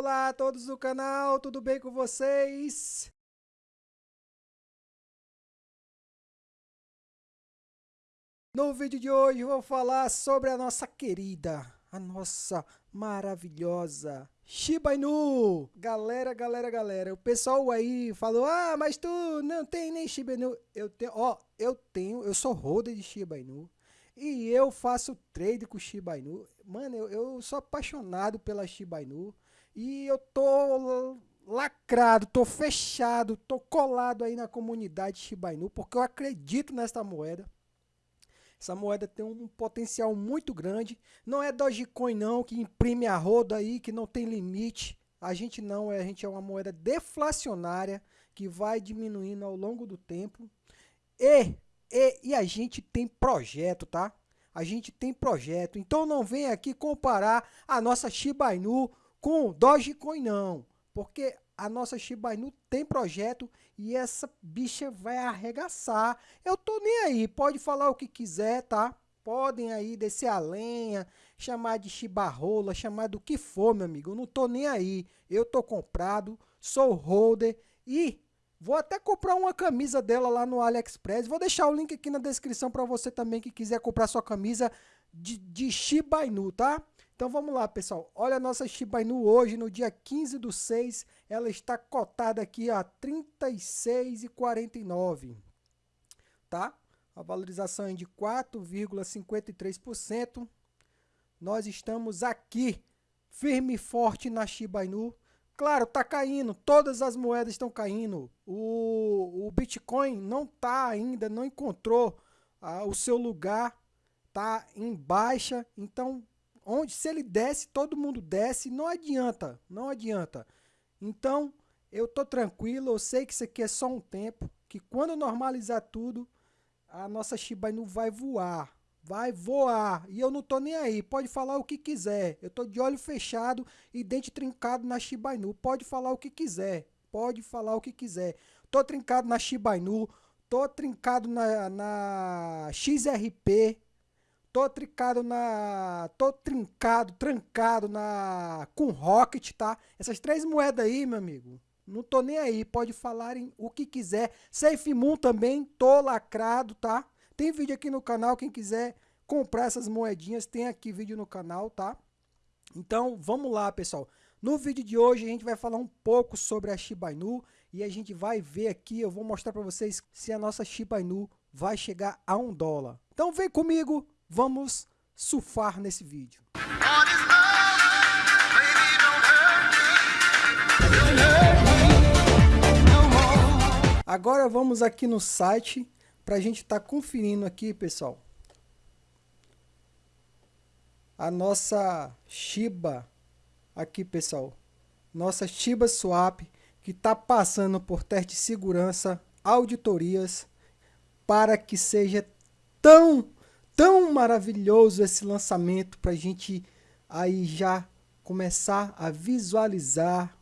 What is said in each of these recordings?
olá todos do canal, tudo bem com vocês? No vídeo de hoje vou falar sobre a nossa querida, a nossa maravilhosa Shiba Inu. Galera, galera, galera, o pessoal aí falou, ah, mas tu não tem nem Shiba Inu. Eu tenho, ó, eu tenho, eu sou holder de Shiba Inu. E eu faço trade com Shiba Inu. Mano, eu, eu sou apaixonado pela Shiba Inu. E eu tô lacrado, tô fechado, tô colado aí na comunidade Shiba Inu, porque eu acredito nesta moeda. Essa moeda tem um potencial muito grande. Não é Dogecoin não, que imprime a roda aí, que não tem limite. A gente não, é, a gente é uma moeda deflacionária, que vai diminuindo ao longo do tempo. E, e, e a gente tem projeto, tá? A gente tem projeto. Então não vem aqui comparar a nossa Shiba Inu com Dogecoin não, porque a nossa Shiba Inu tem projeto e essa bicha vai arregaçar. Eu tô nem aí, pode falar o que quiser, tá? Podem aí descer a lenha, chamar de chibarrola, chamar do que for, meu amigo. Eu não tô nem aí. Eu tô comprado, sou holder e vou até comprar uma camisa dela lá no AliExpress. Vou deixar o link aqui na descrição para você também que quiser comprar sua camisa de, de Shiba Inu, tá? Então vamos lá, pessoal. Olha a nossa Shiba Inu hoje, no dia 15 do 6, ela está cotada aqui a 36,49, tá? A valorização é de 4,53%. Nós estamos aqui, firme e forte na Shiba Inu. Claro, tá caindo, todas as moedas estão caindo. O, o Bitcoin não tá ainda, não encontrou ah, o seu lugar, tá em baixa, então onde se ele desce, todo mundo desce, não adianta, não adianta. Então, eu tô tranquilo, eu sei que isso aqui é só um tempo, que quando normalizar tudo, a nossa Shiba Inu vai voar, vai voar, e eu não tô nem aí, pode falar o que quiser, eu tô de olho fechado e dente trincado na Shiba Inu, pode falar o que quiser, pode falar o que quiser, tô trincado na Shiba Inu, tô trincado na, na XRP, Tô trincado na. Tô trincado, trancado na. Com Rocket, tá? Essas três moedas aí, meu amigo. Não tô nem aí. Pode falarem o que quiser. Safe Moon também, tô lacrado, tá? Tem vídeo aqui no canal. Quem quiser comprar essas moedinhas, tem aqui vídeo no canal, tá? Então, vamos lá, pessoal. No vídeo de hoje, a gente vai falar um pouco sobre a Shiba Inu. E a gente vai ver aqui, eu vou mostrar para vocês se a nossa Shiba Inu vai chegar a um dólar. Então vem comigo, Vamos surfar nesse vídeo. Agora vamos aqui no site para a gente estar tá conferindo aqui, pessoal. A nossa Shiba, aqui pessoal, nossa Shiba Swap, que está passando por teste de segurança, auditorias, para que seja tão tão maravilhoso esse lançamento para a gente aí já começar a visualizar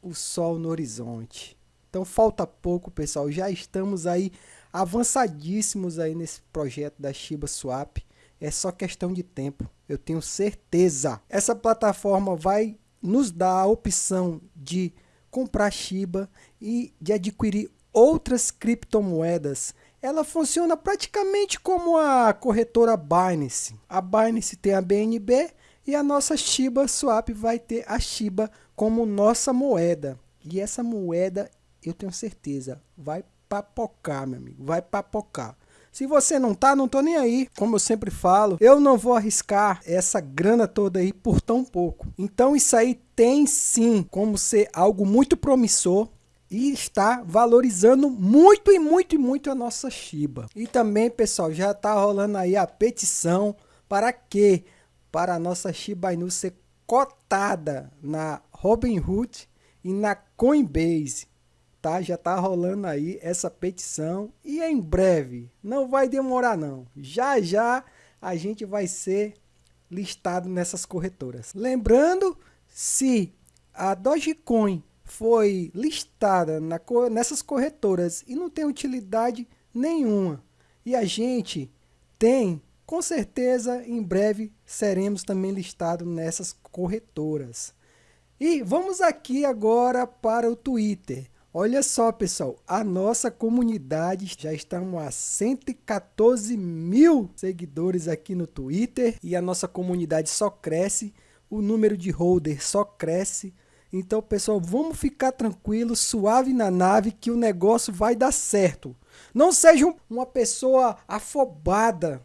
o sol no horizonte. Então falta pouco, pessoal. Já estamos aí avançadíssimos aí nesse projeto da Shiba Swap. É só questão de tempo, eu tenho certeza. Essa plataforma vai nos dar a opção de comprar Shiba e de adquirir outras criptomoedas ela funciona praticamente como a corretora Binance. A Binance tem a BNB e a nossa Shiba Swap vai ter a Shiba como nossa moeda. E essa moeda, eu tenho certeza, vai papocar, meu amigo, vai papocar. Se você não tá, não tô nem aí. Como eu sempre falo, eu não vou arriscar essa grana toda aí por tão pouco. Então isso aí tem sim como ser algo muito promissor e está valorizando muito e muito e muito a nossa Shiba. E também, pessoal, já está rolando aí a petição para que para a nossa Shiba Inu ser cotada na Robinhood e na Coinbase. Tá? Já está rolando aí essa petição e em breve, não vai demorar não. Já já a gente vai ser listado nessas corretoras. Lembrando, se a Dogecoin foi listada na, nessas corretoras e não tem utilidade nenhuma. E a gente tem, com certeza, em breve seremos também listados nessas corretoras. E vamos aqui agora para o Twitter. Olha só, pessoal, a nossa comunidade já estamos a 114 mil seguidores aqui no Twitter e a nossa comunidade só cresce, o número de holders só cresce. Então, pessoal, vamos ficar tranquilo, suave na nave que o negócio vai dar certo. Não seja uma pessoa afobada,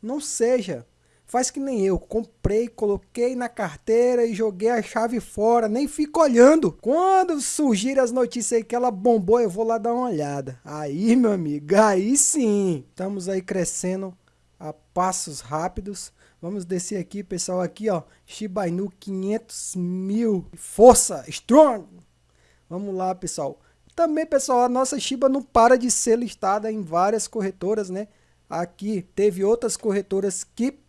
não seja. Faz que nem eu, comprei, coloquei na carteira e joguei a chave fora, nem fico olhando. Quando surgir as notícias aí que ela bombou, eu vou lá dar uma olhada. Aí, meu amigo, aí sim. Estamos aí crescendo a passos rápidos. Vamos descer aqui, pessoal, aqui, ó, Shiba Inu 500 mil, força, strong. Vamos lá, pessoal. Também, pessoal, a nossa Shiba não para de ser listada em várias corretoras, né? Aqui teve outras corretoras que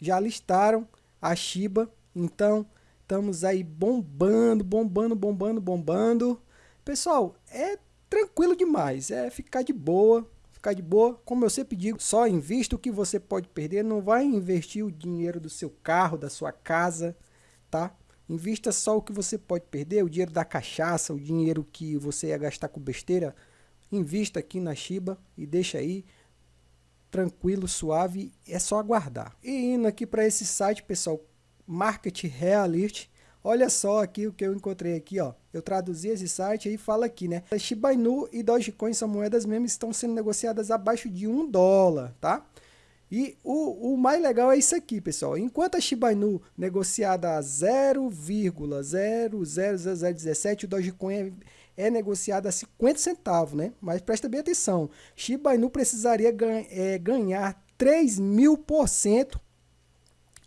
já listaram a Shiba, então estamos aí bombando, bombando, bombando, bombando. Pessoal, é tranquilo demais, é ficar de boa, ficar de boa. Como eu sempre digo, só invista o que você pode perder, não vai investir o dinheiro do seu carro, da sua casa, tá? Invista só o que você pode perder, o dinheiro da cachaça, o dinheiro que você ia gastar com besteira. Invista aqui na Shiba e deixa aí tranquilo, suave, é só aguardar. E indo aqui para esse site, pessoal, Market Realist, olha só aqui o que eu encontrei aqui, ó. Eu traduzi esse site e fala aqui, né? Shiba Inu e Dogecoin são moedas mesmo, estão sendo negociadas abaixo de um dólar, tá? E o, o mais legal é isso aqui, pessoal. Enquanto a Shiba Inu negociada a 0,00017, o Dogecoin é é negociada a 50 centavos, né? Mas presta bem atenção, Shiba Inu precisaria ganha, é, ganhar 3 mil por cento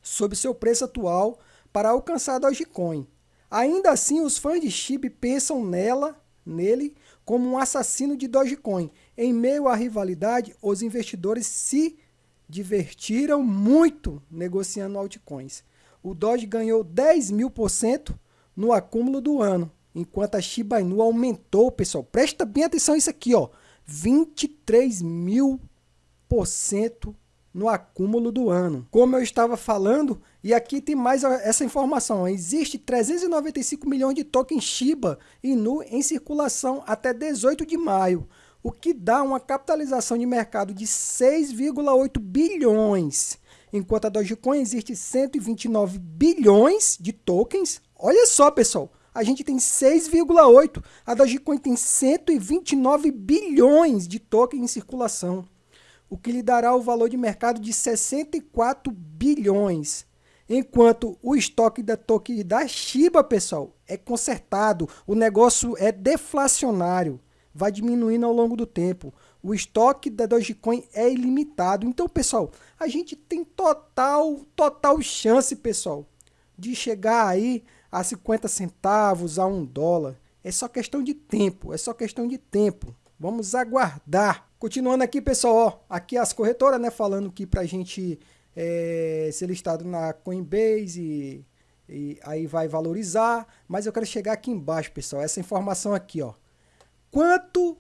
sobre seu preço atual para alcançar Dogecoin. Ainda assim, os fãs de Shiba pensam nela, nele, como um assassino de Dogecoin. Em meio à rivalidade, os investidores se divertiram muito negociando altcoins. O Doge ganhou 10 mil por cento no acúmulo do ano, enquanto a Shiba Inu aumentou, pessoal. Presta bem atenção isso aqui, ó. 23 mil por cento no acúmulo do ano. Como eu estava falando, e aqui tem mais essa informação, existe 395 milhões de tokens Shiba Inu em circulação até 18 de maio, o que dá uma capitalização de mercado de 6,8 bilhões. Enquanto a Dogecoin existe 129 bilhões de tokens. Olha só, pessoal, a gente tem 6,8. A Dogecoin tem 129 bilhões de tokens em circulação, o que lhe dará o valor de mercado de 64 bilhões. Enquanto o estoque da token da Shiba, pessoal, é consertado, o negócio é deflacionário, vai diminuindo ao longo do tempo. O estoque da Dogecoin é ilimitado. Então, pessoal, a gente tem total, total chance, pessoal, de chegar aí a 50 centavos, a 1 dólar. É só questão de tempo, é só questão de tempo. Vamos aguardar. Continuando aqui, pessoal, ó, aqui as corretoras, né, falando que para a gente é, ser listado na Coinbase e, e aí vai valorizar. Mas eu quero chegar aqui embaixo, pessoal, essa informação aqui, ó. Quanto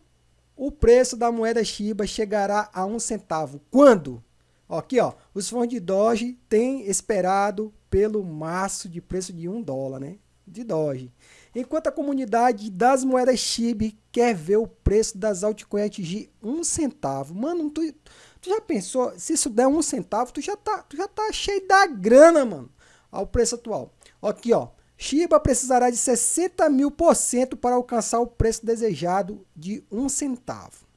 o preço da moeda Shiba chegará a um centavo? Quando? Aqui, ó, os fundos de Doge têm esperado pelo maço de preço de um dólar, né? De Doge. Enquanto a comunidade das moedas Shiba quer ver o preço das altcoins atingir um centavo. Mano, tu, tu já pensou, se isso der um centavo, tu já tá, tu já tá cheio da grana, mano, ao preço atual. Aqui, ó, Shiba precisará de 60 mil por cento para alcançar o preço desejado de um centavo.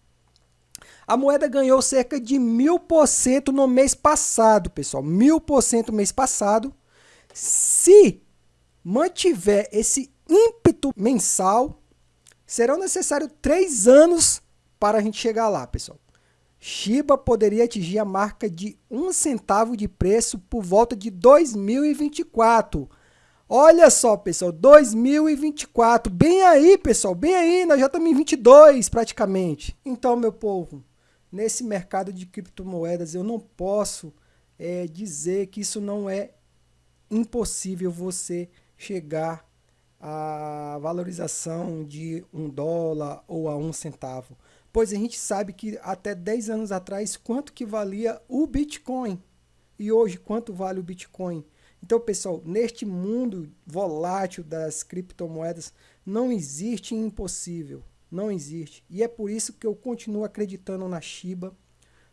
A moeda ganhou cerca de mil por cento no mês passado, pessoal. Mil por cento mês passado. Se mantiver esse ímpeto mensal, serão necessários três anos para a gente chegar lá, pessoal. Shiba poderia atingir a marca de um centavo de preço por volta de 2024. Olha só, pessoal, 2024, bem aí, pessoal, bem aí, nós já estamos em 22 praticamente. Então, meu povo, nesse mercado de criptomoedas, eu não posso é, dizer que isso não é impossível você chegar à valorização de um dólar ou a um centavo. Pois a gente sabe que até 10 anos atrás, quanto que valia o Bitcoin? E hoje, quanto vale o Bitcoin? Então, pessoal, neste mundo volátil das criptomoedas, não existe impossível. Não existe. E é por isso que eu continuo acreditando na Shiba,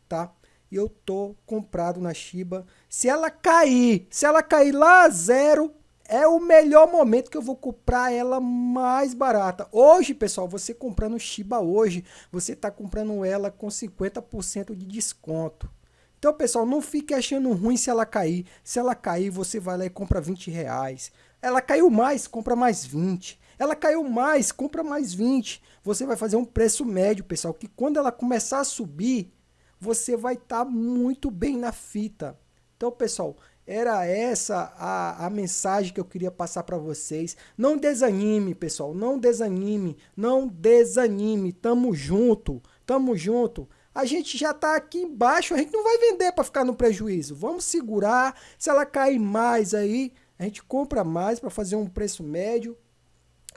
tá? E eu tô comprado na Shiba. Se ela cair, se ela cair lá a zero, é o melhor momento que eu vou comprar ela mais barata. Hoje, pessoal, você comprando Shiba hoje, você está comprando ela com 50% de desconto. Então, pessoal, não fique achando ruim se ela cair. Se ela cair, você vai lá e compra 20 reais. Ela caiu mais, compra mais 20. Ela caiu mais, compra mais 20. Você vai fazer um preço médio, pessoal, que quando ela começar a subir, você vai estar tá muito bem na fita. Então, pessoal, era essa a, a mensagem que eu queria passar para vocês. Não desanime, pessoal, não desanime, não desanime. Tamo junto, tamo junto a gente já está aqui embaixo, a gente não vai vender para ficar no prejuízo. Vamos segurar, se ela cair mais aí, a gente compra mais para fazer um preço médio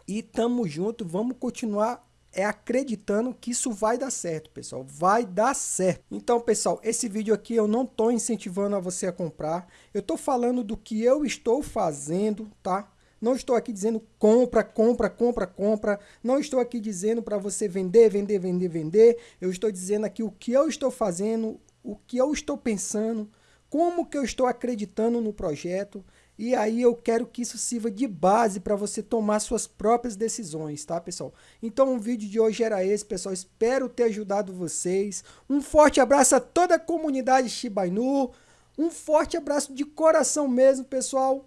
e tamo junto, vamos continuar é acreditando que isso vai dar certo, pessoal. Vai dar certo. Então, pessoal, esse vídeo aqui eu não estou incentivando a você a comprar. Eu estou falando do que eu estou fazendo, tá? Não estou aqui dizendo compra, compra, compra, compra. Não estou aqui dizendo para você vender, vender, vender, vender. Eu estou dizendo aqui o que eu estou fazendo, o que eu estou pensando, como que eu estou acreditando no projeto. E aí eu quero que isso sirva de base para você tomar suas próprias decisões, tá, pessoal? Então o vídeo de hoje era esse, pessoal. Espero ter ajudado vocês. Um forte abraço a toda a comunidade Shiba Inu. Um forte abraço de coração mesmo, pessoal.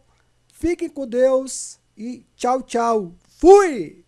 Fiquem com Deus e tchau, tchau. Fui!